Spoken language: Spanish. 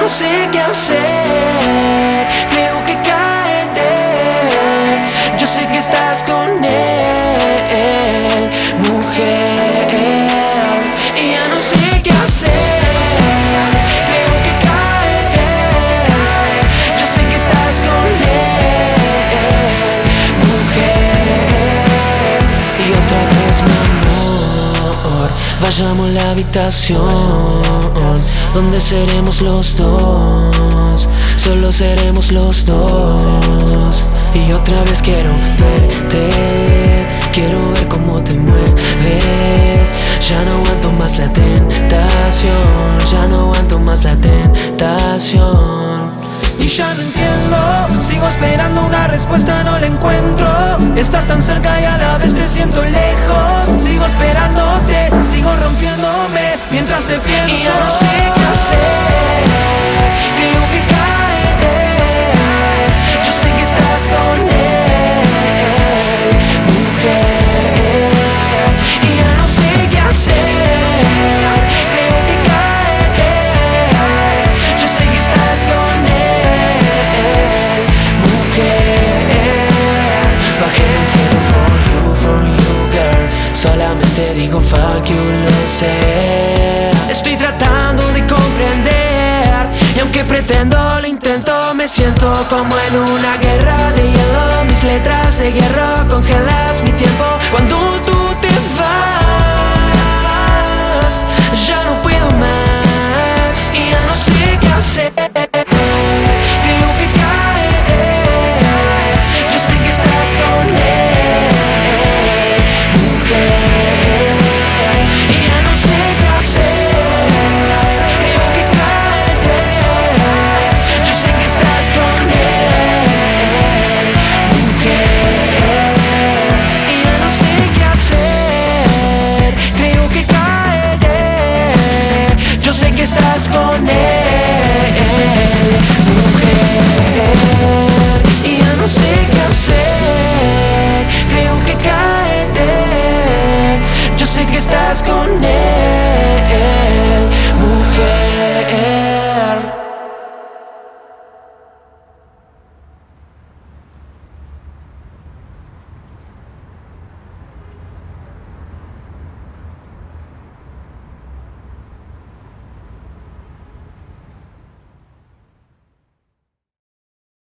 no sé qué hacer. Creo que caeré. Yo sé que estás con él, mujer. Y ya no sé qué hacer. Creo que caeré. Yo sé que estás con él, mujer. Y otra vez, mi amor, vayamos a la habitación donde seremos los dos, solo seremos los dos. Y otra vez quiero verte, quiero ver cómo te mueves. Ya no aguanto más la tentación, ya no aguanto más la tentación. Y ya no entiendo, sigo esperando una respuesta, no la encuentro. Estás tan cerca y a la vez te siento lejos. Sigo esperándote, sigo rompiéndome mientras te pienso. Digo fuck you, lo sé. Pretendo, lo intento, me siento como en una guerra de hielo. Mis letras de hierro congelas mi tiempo. Cuando tú estás con él, mujer. Y ya no sé qué hacer, creo que caeré. Yo sé que estás con él.